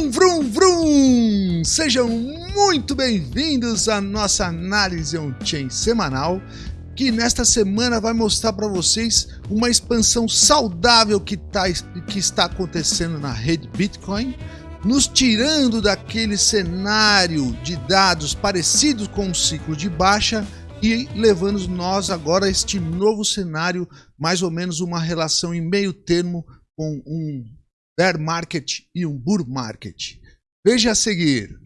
Vrum, vrum, vrum! Sejam muito bem-vindos à nossa análise on-chain semanal, que nesta semana vai mostrar para vocês uma expansão saudável que, tá, que está acontecendo na rede Bitcoin, nos tirando daquele cenário de dados parecidos com um ciclo de baixa e levando nós agora a este novo cenário, mais ou menos uma relação em meio termo com um bear market e um bull market. Veja a seguir.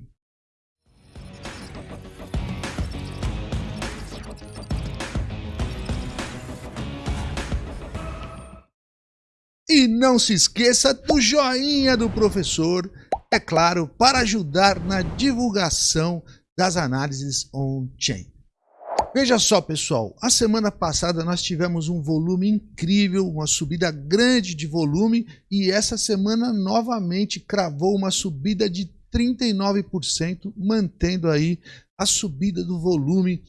E não se esqueça do joinha do professor, é claro, para ajudar na divulgação das análises on-chain. Veja só, pessoal, a semana passada nós tivemos um volume incrível, uma subida grande de volume e essa semana novamente cravou uma subida de 39%, mantendo aí a subida do volume.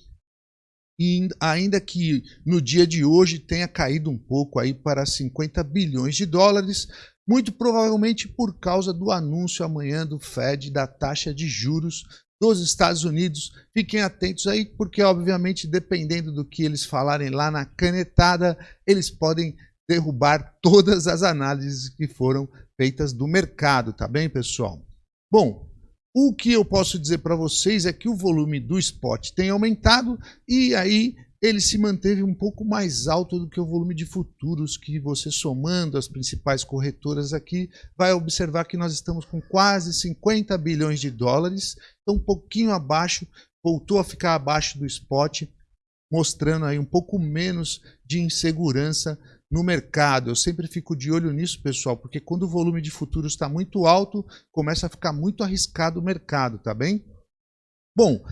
E ainda que no dia de hoje tenha caído um pouco aí para 50 bilhões de dólares, muito provavelmente por causa do anúncio amanhã do Fed da taxa de juros dos Estados Unidos. Fiquem atentos aí, porque obviamente, dependendo do que eles falarem lá na canetada, eles podem derrubar todas as análises que foram feitas do mercado, tá bem, pessoal? Bom, o que eu posso dizer para vocês é que o volume do spot tem aumentado e aí ele se manteve um pouco mais alto do que o volume de futuros que você somando as principais corretoras aqui vai observar que nós estamos com quase 50 bilhões de dólares, um pouquinho abaixo, voltou a ficar abaixo do spot, mostrando aí um pouco menos de insegurança no mercado. Eu sempre fico de olho nisso, pessoal, porque quando o volume de futuros está muito alto, começa a ficar muito arriscado o mercado, tá bem? Bom,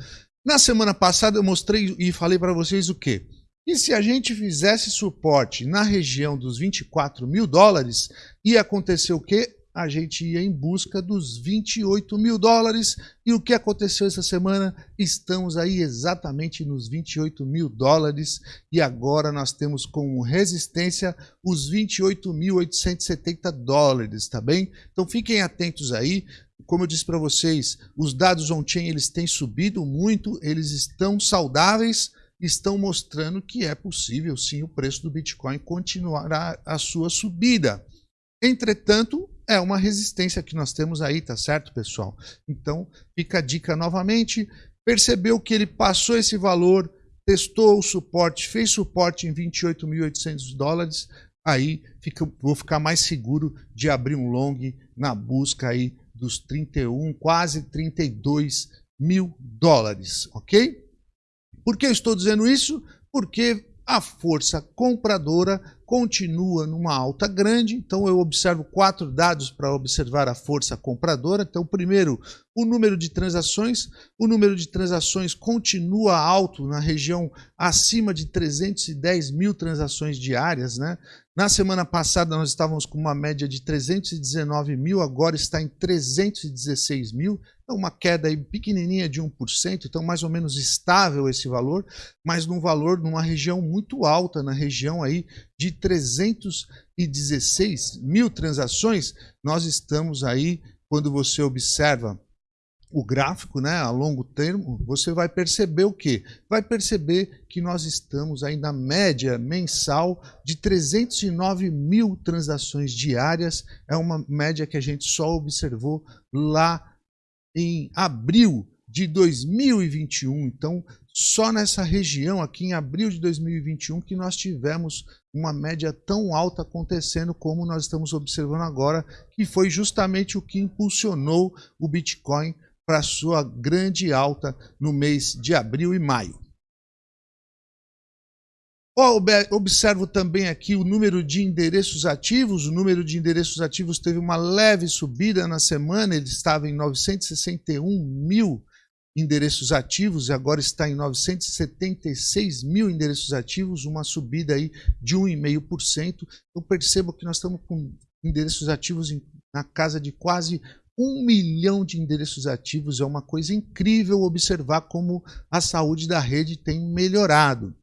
na semana passada eu mostrei e falei para vocês o quê? E se a gente fizesse suporte na região dos 24 mil dólares, ia acontecer o quê? A gente ia em busca dos 28 mil dólares. E o que aconteceu essa semana? Estamos aí exatamente nos 28 mil dólares. E agora nós temos como resistência os 28.870 dólares, tá bem? Então fiquem atentos aí como eu disse para vocês, os dados on-chain eles têm subido muito, eles estão saudáveis, estão mostrando que é possível sim o preço do Bitcoin continuar a, a sua subida. Entretanto, é uma resistência que nós temos aí, tá certo, pessoal? Então, fica a dica novamente, percebeu que ele passou esse valor, testou o suporte, fez suporte em 28.800 dólares, aí fica, vou ficar mais seguro de abrir um long na busca aí dos 31, quase 32 mil dólares, ok? Por que eu estou dizendo isso? Porque a força compradora continua numa alta grande, então eu observo quatro dados para observar a força compradora. Então, primeiro, o número de transações. O número de transações continua alto na região acima de 310 mil transações diárias. Né? Na semana passada nós estávamos com uma média de 319 mil, agora está em 316 mil. É uma queda aí pequenininha de 1%, então mais ou menos estável esse valor, mas num valor, numa região muito alta, na região aí de 316 mil transações, nós estamos aí, quando você observa o gráfico, né, a longo termo, você vai perceber o quê? Vai perceber que nós estamos aí na média mensal de 309 mil transações diárias. É uma média que a gente só observou lá em abril de 2021. Então, só nessa região aqui em abril de 2021 que nós tivemos uma média tão alta acontecendo como nós estamos observando agora, que foi justamente o que impulsionou o Bitcoin para sua grande alta no mês de abril e maio. Observo também aqui o número de endereços ativos. O número de endereços ativos teve uma leve subida na semana, ele estava em 961 mil endereços ativos e agora está em 976 mil endereços ativos, uma subida aí de 1,5%. Eu percebo que nós estamos com endereços ativos na casa de quase um milhão de endereços ativos é uma coisa incrível observar como a saúde da rede tem melhorado.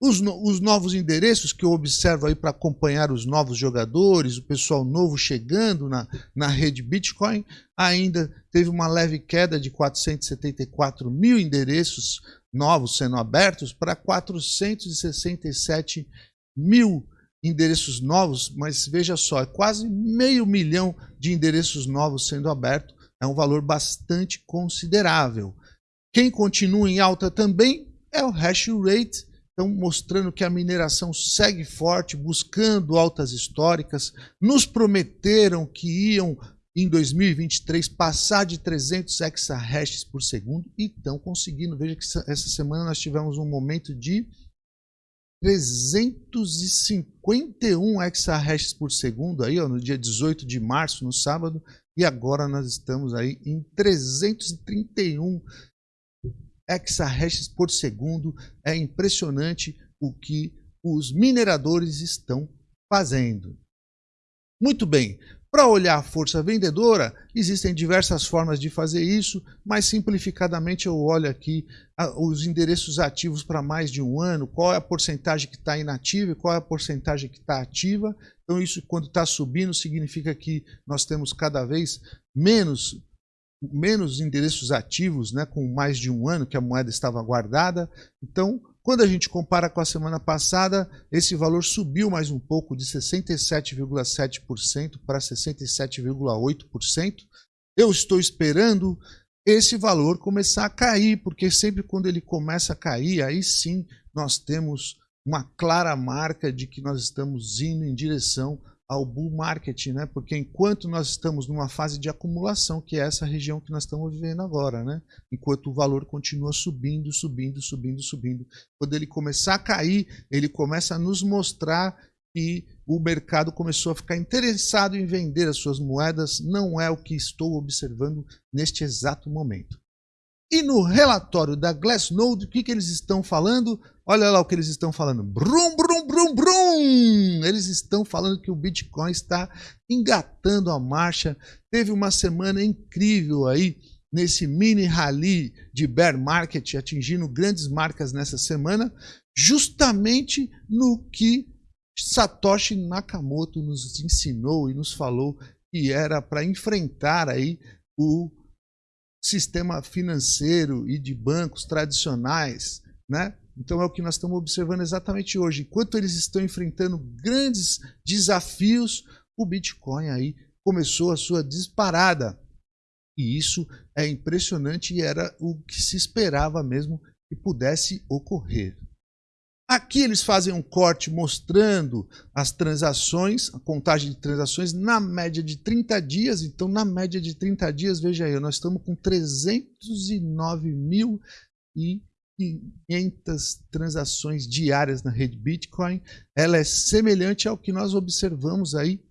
Os, no, os novos endereços que eu observo aí para acompanhar os novos jogadores, o pessoal novo chegando na, na rede Bitcoin, ainda teve uma leve queda de 474 mil endereços novos sendo abertos para 467 mil endereços novos, mas veja só, é quase meio milhão de endereços novos sendo abertos, é um valor bastante considerável. Quem continua em alta também é o hash rate, então mostrando que a mineração segue forte, buscando altas históricas. Nos prometeram que iam em 2023 passar de 300 exahashes por segundo e estão conseguindo. Veja que essa semana nós tivemos um momento de 351 exahashes por segundo aí, ó, no dia 18 de março, no sábado, e agora nós estamos aí em 331 exahashes por segundo. É impressionante o que os mineradores estão fazendo. Muito bem, para olhar a força vendedora, existem diversas formas de fazer isso, mas simplificadamente eu olho aqui os endereços ativos para mais de um ano, qual é a porcentagem que está inativa e qual é a porcentagem que está ativa. Então isso quando está subindo significa que nós temos cada vez menos menos endereços ativos, né, com mais de um ano que a moeda estava guardada. Então, quando a gente compara com a semana passada, esse valor subiu mais um pouco, de 67,7% para 67,8%. Eu estou esperando esse valor começar a cair, porque sempre quando ele começa a cair, aí sim nós temos uma clara marca de que nós estamos indo em direção ao bull market, né? Porque enquanto nós estamos numa fase de acumulação, que é essa região que nós estamos vivendo agora, né? Enquanto o valor continua subindo, subindo, subindo, subindo. Quando ele começar a cair, ele começa a nos mostrar que o mercado começou a ficar interessado em vender as suas moedas, não é o que estou observando neste exato momento. E no relatório da Glassnode, o que, que eles estão falando? Olha lá o que eles estão falando. Brum, brum, brum, brum! Eles estão falando que o Bitcoin está engatando a marcha. Teve uma semana incrível aí nesse mini rally de bear market, atingindo grandes marcas nessa semana, justamente no que Satoshi Nakamoto nos ensinou e nos falou que era para enfrentar aí o sistema financeiro e de bancos tradicionais, né? Então é o que nós estamos observando exatamente hoje. Enquanto eles estão enfrentando grandes desafios, o Bitcoin aí começou a sua disparada. E isso é impressionante e era o que se esperava mesmo que pudesse ocorrer. Aqui eles fazem um corte mostrando as transações, a contagem de transações na média de 30 dias. Então, na média de 30 dias, veja aí, nós estamos com 309.500 transações diárias na rede Bitcoin. Ela é semelhante ao que nós observamos aí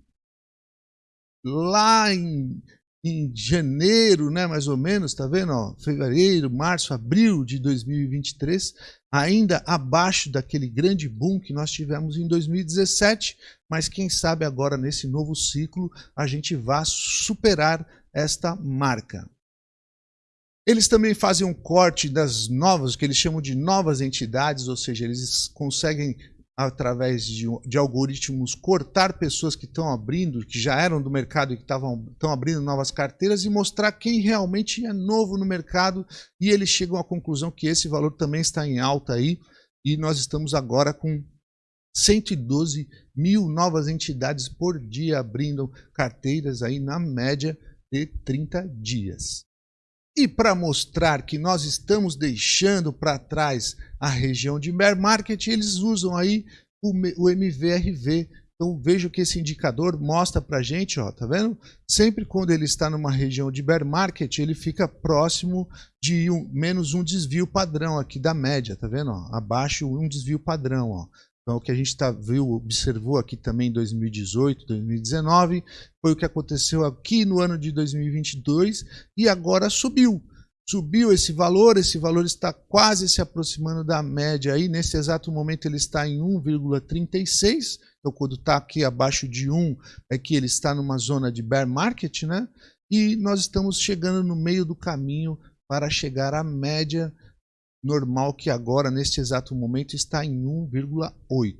lá em em janeiro, né, mais ou menos, tá vendo? Ó, fevereiro, março, abril de 2023, ainda abaixo daquele grande boom que nós tivemos em 2017, mas quem sabe agora nesse novo ciclo a gente vá superar esta marca. Eles também fazem um corte das novas, que eles chamam de novas entidades, ou seja, eles conseguem através de, de, algoritmos, cortar pessoas que estão abrindo, que já eram do mercado e que estão abrindo novas carteiras e mostrar quem realmente é novo no mercado e eles chegam à conclusão que esse valor também está em alta aí e nós estamos agora com 112 mil novas entidades por dia abrindo carteiras aí na média de 30 dias. E para mostrar que nós estamos deixando para trás a região de bear market, eles usam aí o, o MVRV. Então vejo que esse indicador mostra para a gente, ó, tá vendo? Sempre quando ele está numa região de bear market, ele fica próximo de um, menos um desvio padrão aqui da média, tá vendo? Ó? Abaixo um desvio padrão, ó. Então, o que a gente tá, viu, observou aqui também em 2018, 2019, foi o que aconteceu aqui no ano de 2022 e agora subiu. Subiu esse valor, esse valor está quase se aproximando da média aí. Nesse exato momento ele está em 1,36. Então, quando está aqui abaixo de 1, é que ele está numa zona de bear market, né? E nós estamos chegando no meio do caminho para chegar à média normal que agora, neste exato momento, está em 1,8.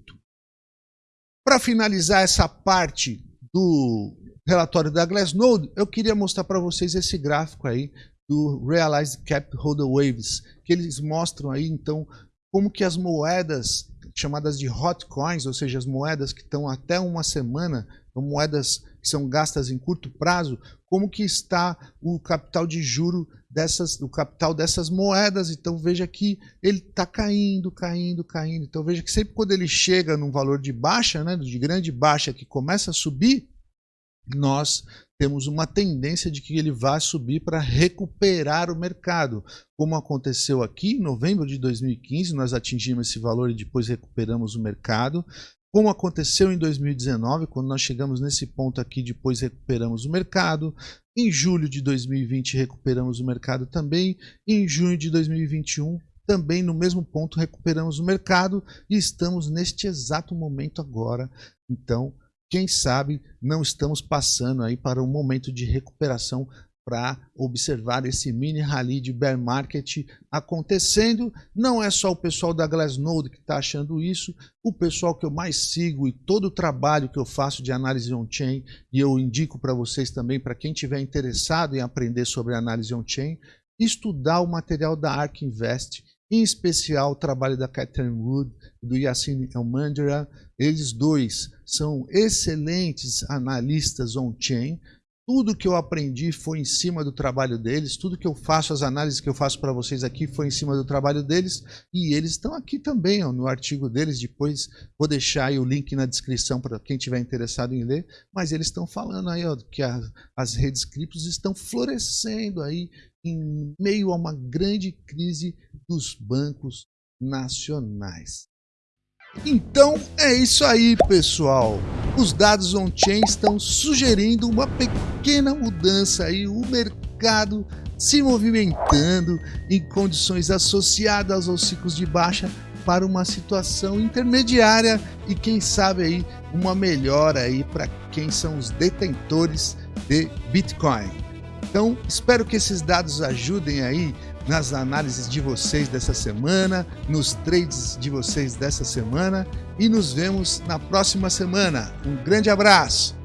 Para finalizar essa parte do relatório da Glassnode, eu queria mostrar para vocês esse gráfico aí do Realized Cap Holder Waves, que eles mostram aí então como que as moedas chamadas de hot coins, ou seja, as moedas que estão até uma semana, são moedas que são gastas em curto prazo, como que está o capital de juro dessas, o capital dessas moedas. Então veja que ele está caindo, caindo, caindo. Então veja que sempre quando ele chega num valor de baixa, né, de grande baixa, que começa a subir, nós temos uma tendência de que ele vá subir para recuperar o mercado. Como aconteceu aqui em novembro de 2015, nós atingimos esse valor e depois recuperamos o mercado. Como aconteceu em 2019, quando nós chegamos nesse ponto aqui, depois recuperamos o mercado. Em julho de 2020 recuperamos o mercado também. Em junho de 2021 também no mesmo ponto recuperamos o mercado e estamos neste exato momento agora. Então, quem sabe não estamos passando aí para um momento de recuperação para observar esse mini rally de bear market acontecendo. Não é só o pessoal da Glassnode que está achando isso, o pessoal que eu mais sigo e todo o trabalho que eu faço de análise on-chain, e eu indico para vocês também, para quem tiver interessado em aprender sobre análise on-chain, estudar o material da ARK Invest, em especial o trabalho da Catherine Wood, do Yassine Elmandra. Eles dois são excelentes analistas on-chain. Tudo que eu aprendi foi em cima do trabalho deles, tudo que eu faço, as análises que eu faço para vocês aqui foi em cima do trabalho deles e eles estão aqui também ó, no artigo deles. Depois vou deixar o link na descrição para quem tiver interessado em ler. Mas eles estão falando aí ó, que a, as redes criptos estão florescendo aí em meio a uma grande crise dos bancos nacionais. Então é isso aí, pessoal. Os dados on-chain estão sugerindo uma pequena mudança aí, o mercado se movimentando em condições associadas aos ciclos de baixa para uma situação intermediária e quem sabe aí uma melhora aí para quem são os detentores de Bitcoin. Então, espero que esses dados ajudem aí nas análises de vocês dessa semana, nos trades de vocês dessa semana e nos vemos na próxima semana. Um grande abraço!